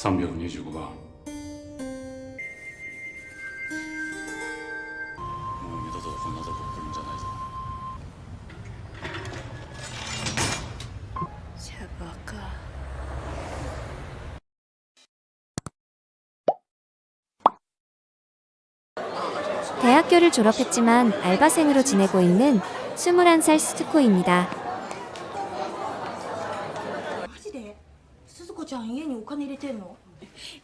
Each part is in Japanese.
300원 해주고 가 대학교를 졸업했지만 알바생으로 지내고 있는 21살 스트코입니다. んの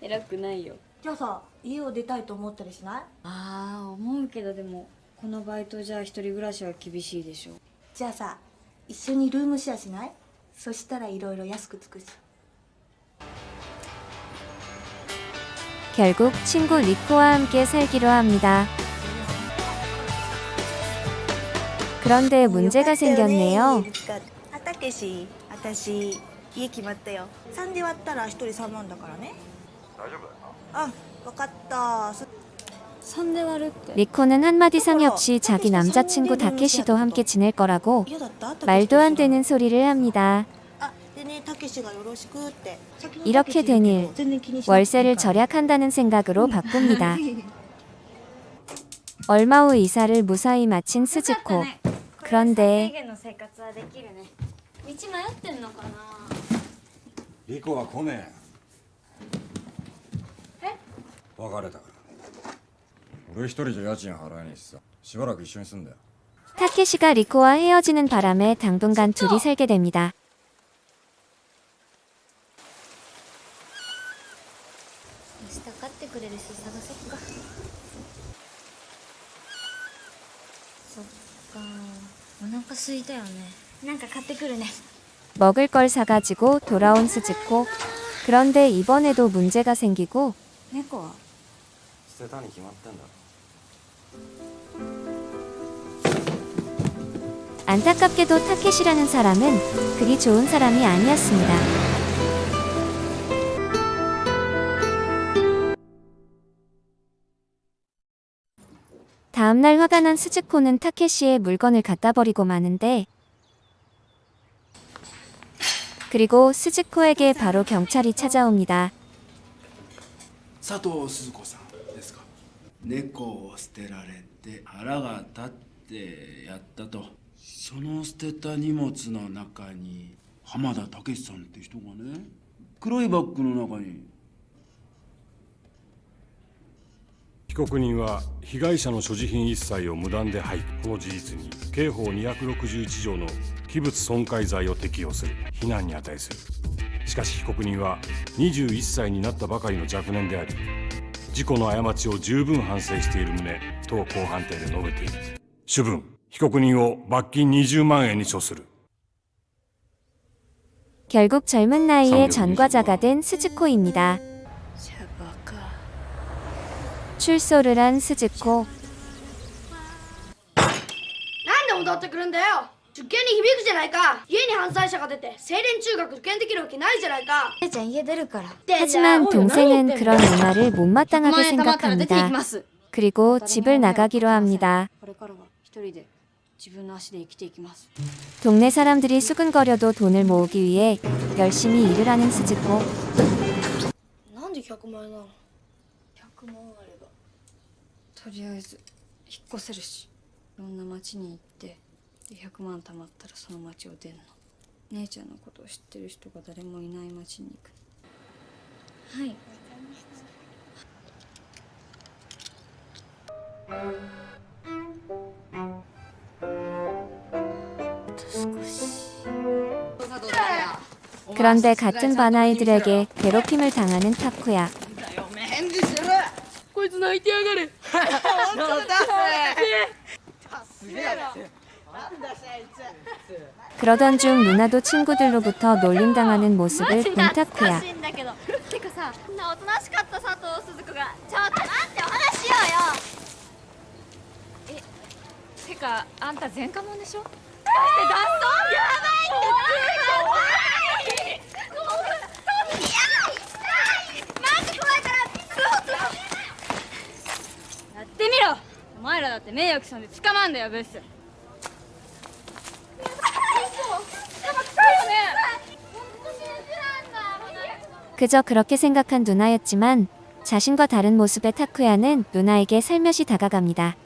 偉くないよじゃあさ家を出たいと思ったりしないああ思うけどでもこのバイトじゃ一人暮らしは厳しいでしょじゃあさ一緒にルームシェアしないそしたらいろいろ安くつくし 결국 친구 리코와 함께 살기로 합니다. 그런데 문제가 생겼네요. あたけし私 家決まったよ3で割ったら1人3万だからね大丈夫あ分かったそ3で割るって 리코는 한마디 상의 없이 자기 남자친구 다케시도 함께 지낼 거라고 嫌だった 말도 안 되는 소리를 합니다. あでねたけしがよろしくって 이렇게 된 일, 全然気にしなくていいから 월세를 절약한다는 생각으로 바꿉니다. 얼마 후 이사를 무사히 마친 스즈코. 그런데 リコは来ねえ別れたから俺一人じゃ家賃払えねえしさしばらく一緒に住んだよ 타케시가 리코와 헤어지는 바람에 당분간 둘이 살게 됩니다. 明日買ってくれる人探そっかそっかお腹空いたよねなんか買ってくるね 먹을 걸 사가지고 돌아온 스즈코. 그런데 이번에도 문제가 생기고 내꺼. 안타깝게도 타켓이라는 사람은 그리 좋은 사람이 아니었습니다. 다음날 화가 난 스즈코는 타케시의 물건을 갖다 버리고 마는데 그리고 스즈코에게 바로 경찰이 찾아옵니다. 佐藤鈴子さんですか猫を捨てられて腹が立ってやったとその捨てた荷物の中に浜田武さんって人がね黒いバッグの中に被告人は被害者の所持品一切を無断で廃棄この事実に刑法261条の 器物損壊罪を適用する非難に値するしかし被告人は21歳になったばかりの若年であり事故の過ちを十分反省している旨当公判定で述べている主文被告人を罰金20万円に処する 결국 젊은 나이에 전과자가 된 스즈코입니다. シャバか 출소를 한 스즈코. なんで戻ってくるんだよ 受験に響くじゃないか家に犯罪者が出て青年中学受験できるわけないじゃないか姉ちゃん家出るから 하지만 동생은 그런 문화를 못마땅하게 出ていき 생각합니다. ます 그리고 집을 나가기로 합니다. これからは一人で自分の足で生きていきます 동네 사람들이 수근거려도 돈을 모으기 위해 열심히 일을 하는 스즈코. なんで100万円なの100万あればとりあえず引っ越せるしいろんな町に行ってで100万貯まったらその町を出んの姉ちゃんのことを知ってる人が誰もいない町に行くはい少し 그런데 같은 반 아이들에게 괴롭힘을 당하는 타쿠야. こいつ泣いてやがる 그러던 중 누나도 친구들로부터 놀림당하는 모습을 본 타쿠야. んだけどてかさこんなおとなしかった佐藤鈴子がちょっと待ってお話しようよてかあんた前科者でしょやばいってやばいマジ怖いからやってみろお前らだって名誉毀損で捕まんだよブス 그저 그렇게 생각한 누나였지만 자신과 다른 모습의 타쿠야는 누나에게 살며시 다가갑니다.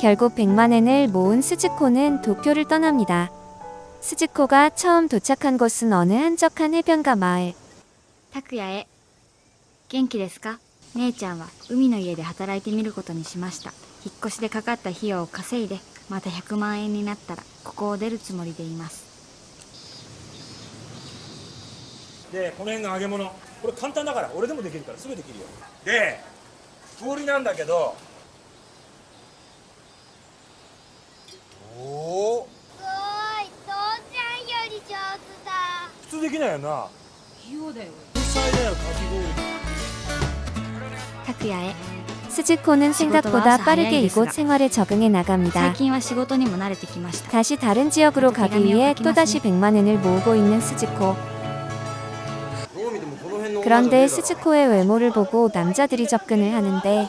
결국 100만엔을 모은 스즈코는 도쿄를 떠납니다. 스즈코가 처음 도착한 곳은 어느 한적한 해변가 마을. 타쿠야의 元気ですか？姉ちゃんは海の家で働いてみることにしました。引っ越しでかかった費用を稼いでまた100万円になったらここを出るつもりでいます。でこの辺が揚げ物。これ簡単だから俺でもできるからすぐできるよ。で氷なんだけど。おおすごい父ちゃんより上手だ。普通できないよな。器用だよ。天才だよかき氷 스즈코는 생각보다 빠르게 이곳 생활에 적응해 나갑니다. 다시 다른 지역으로 가기 위해 또다시 100만 엔을 모으고 있는 스즈코. 그런데 스즈코의 외모를 보고 남자들이 접근을 하는데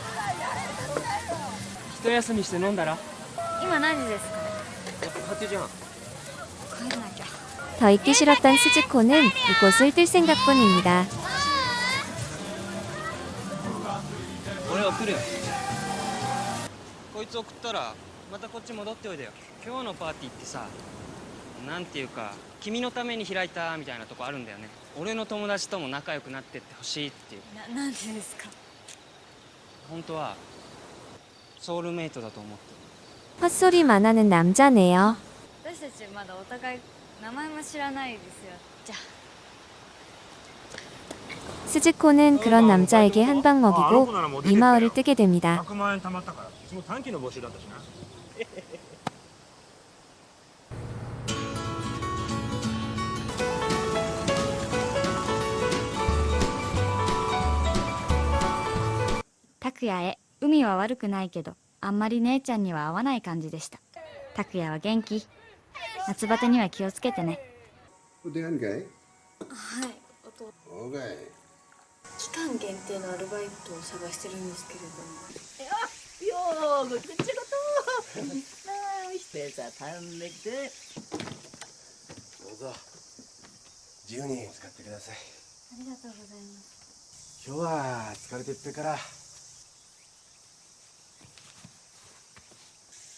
一休みして飲んだら今何時ですかやっぱ8時半帰らなきゃ 더 있기 싫었던 스즈코는 이곳을 뜰 생각뿐입니다. 俺送るよこいつ送ったらまたこっち戻っておいでよ今日のパーティーってさなんていうか君のために開いたみたいなとこあるんだよね俺の友達とも仲良くなってってほしいっていうななんでですか本当は ソウルメイトだと思って 헛소리만 하는 남자네요. 私たちまだお互い名前も知らないですよじゃあ 스즈코는 그런 남자에게 한 방 먹이고 이 마을을 뜨게 됩니다. 100万円貯まったからその短期の募集だったしな拓也へ 味は悪くないけどあんまり姉ちゃんには合わない感じでした。拓也は元気。夏バテには気をつけてね。出会いかい？はいおと期間限定のアルバイトを探してるんですけれども。あよーごくっちごと いっぱてさたんできて。どうぞ。自由に使ってください。ありがとうございます。今日は疲れてっぺから。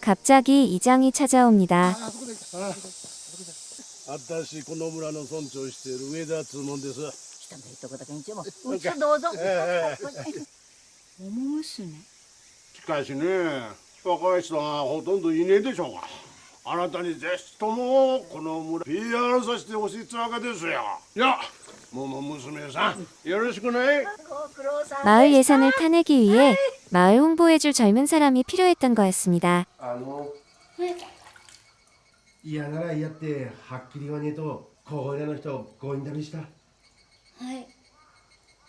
갑자기 이장이 찾아옵니다. 私この村の村長している上田つもんです来たんだいとこだけにちも。うちどうぞ。え桃娘しかしね若い人がほとんどいねえでしょうがあなたにぜひともこの村 PR させてほしいってわけですよいや 마을 예산을 타내기 위해 마을 홍보해줄 젊은 사람이 필요했던 거였습니다.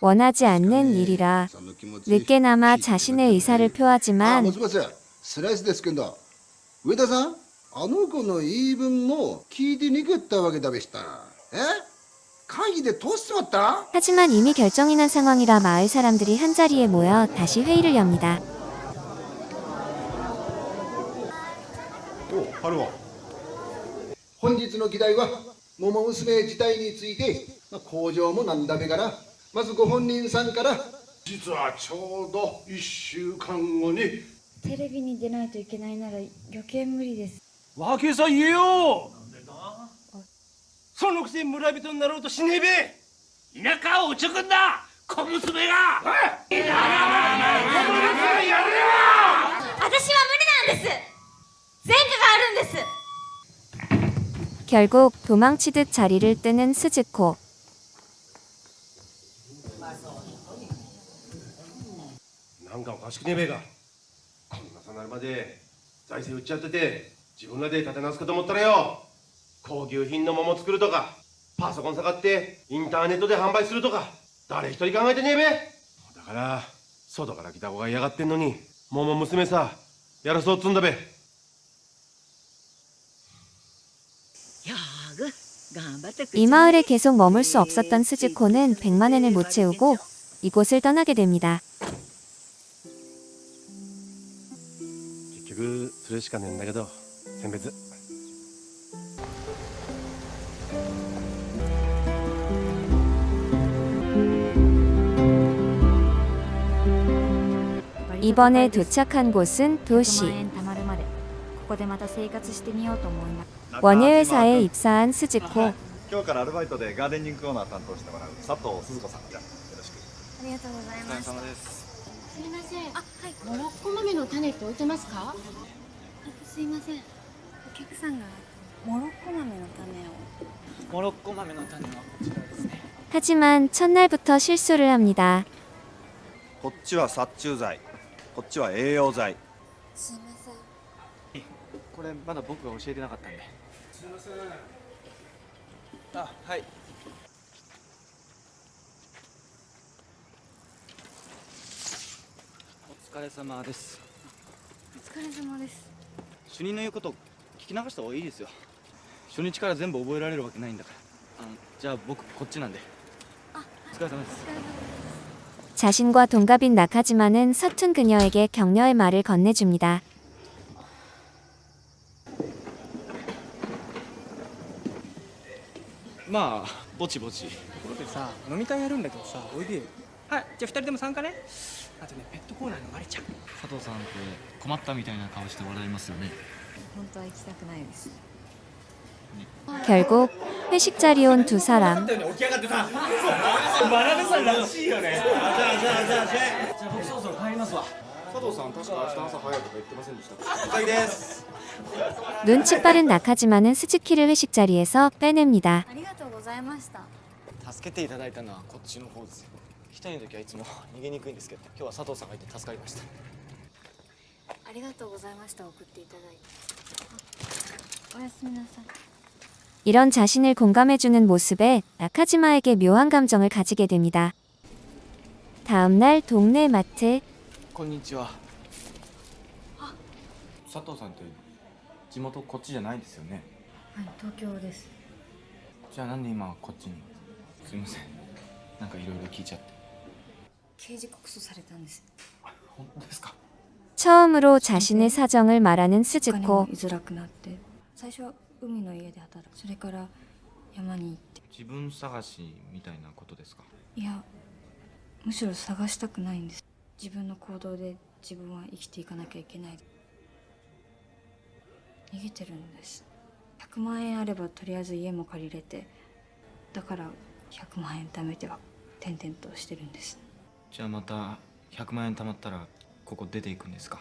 원하지 않는 일이라 늦게나마 자신의 의사를 표하지만 아, しもし、スライスですけど、上田さん、あの子の言い分も聞いてにくったわけだべした。え 会議で通しちまった 하지만 이미 결정이 난 상황이라 마을 사람들이 한자리에 모여 다시 회의를 엽니다. お春は本日の議題は桃娘自体についてまあ工場もなんだべからまずご本人さんから実はちょうど1週間後にテレビに出ないといけないなら余計無理です訳さ言えよ そのくせ村人になろうとしねえべ田舎をおちょくんだ小娘が私は無理なんです前科があるんです 결국 도망치듯 자리를 뜨는 스즈코. なんかおかしくねえべがこんなさなるまで財政売っちゃってて自分らで立て直すかと思ったらよ 高級品の桃作るとかパソコン下がってインターネットで販売するとか誰一人考えてねえべだから外から来た子が嫌がってんのに桃娘さやらそうっつんだべ 이 마을에 계속 머물 수 없었던 스즈코는 100만엔을 못 채우고 이곳을 떠나게 됩니다. 結局それしかねえんだけど選別 이번에 도착한 곳은 도시. 원예 회사에 입사한 스즈코. 아, 하지만 첫날부터 실수를 합니다. こっちは殺虫剤こっちは栄養剤。すいません。これまだ僕が教えてなかったんで。すいませんあはい。お疲れ様です。お疲れ様です。主任の言うこと聞き流した方がいいですよ。初日から全部覚えられるわけないんだから。あのじゃあ僕こっちなんで。お疲れ様です 자신과 동갑인 나카지마는 서툰 그녀에게 격려의 말을 건네줍니다. まあぼちぼちところでさ飲み会やるんだけどさおいでよはいじゃあ二人でも参加ねあとねペットコーナーのマリちゃん佐藤さんって困ったみたいな顔して笑いますよね本当は行きたくないです 결국 회식 자리에 온 두 사람. 起き上がってさ学さんらしいよねじゃあじゃあじゃあじゃあじゃあ僕そろそろ帰りますわ佐藤さん確か明日朝早いとか言ってませんでした了解です 눈치 빠른 나카지마는 스즈키를 회식 자리에서 빼냅니다. ありがとうございました助けていただいたのはこっちの方ですよ一人の時はいつも逃げにくいんですけど今日は佐藤さんがいて助かりましたありがとうございました送っていただいてあおやすみなさい 이런 자신을 공감해주는 모습에 나카지마에게 묘한 감정을 가지게 됩니다. 다음 날 동네 마트 こんにちは佐藤さんって地元こっちじゃないですよねはい東京ですじゃあなんで今こっちにすいませんなんかいろいろ聞いちゃって刑事告訴されたんです本当ですか 처음으로 자신의 사정을 말하는 実家に 스즈코 海の家で働く。それから山に行って。自分探しみたいなことですか？いやむしろ探したくないんです。自分の行動で自分は生きていかなきゃいけない。逃げてるんです。100万円あればとりあえず家も借りれて。だから100万円貯めては転々としてるんです。じゃあまた100万円貯まったらここ出ていくんですか？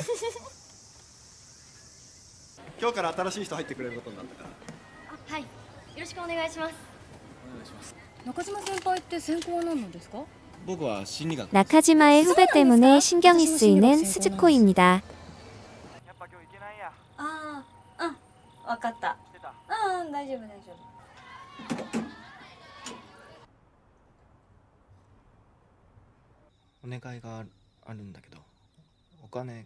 今日から新しい人入ってくれることになったからはいよろしくお願いしますお願いします中島先輩って専攻は何なんですか僕は心理学 나카지마의 후배 때문에 신경이 쓰이는 스즈코입니다. ああうん分かったうんうん大丈夫大丈夫お願いがあるんだけどお金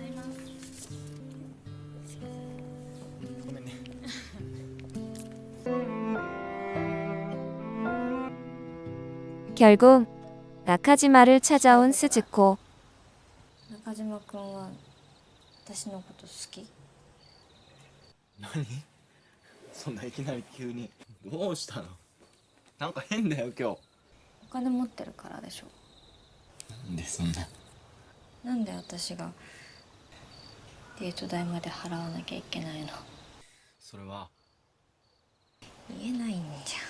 결국 나카지마를 찾아온 스즈코. 中島君は私のこと好き何そんないきなり急にどうしたのなんか変だよ今お金持ってるからでしょ日なんでそんななんで私がデート代まで払わなきゃいけないのそれは言えないんじゃん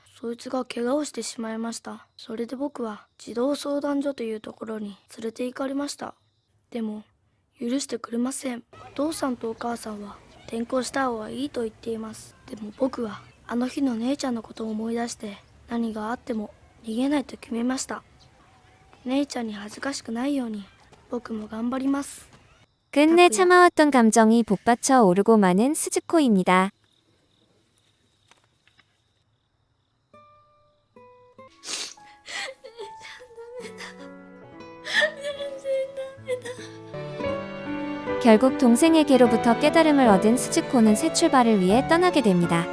そいつが怪我をしてしまいましたそれで僕は児童相談所というところに連れて行かれましたでも許してくれませんお父さんとお母さんは転校した方がいいと言っていますでも僕はあの日の姉ちゃんのことを思い出して何があっても逃げないと決めました姉ちゃんに恥ずかしくないように僕も頑張ります 끝내 참아왔던 감정이 복받쳐 오르고 마는 스즈코입니다. 결국 동생에게로부터 깨달음을 얻은 스즈코는 새 출발을 위해 떠나게 됩니다.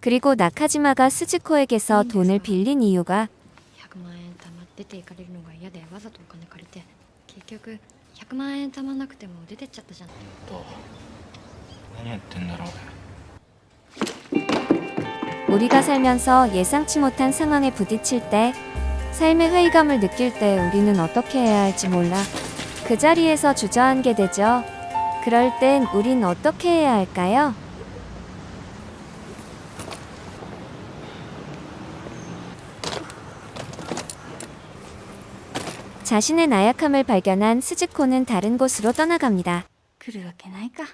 그리고 나카지마가 스즈코에게서 돈을 빌린 이유가 우리가 살면서 예상치 못한 상황에 부딪힐 때 삶의 회의감을 느낄 때 우리는 어떻게 해야 할지 몰라 그 자리에서 주저앉게 되죠. 그럴 땐 우린 어떻게 해야 할까요? 자신의 나약함을 발견한 스즈코는 다른 곳으로 떠나갑니다. 그러게 나니까.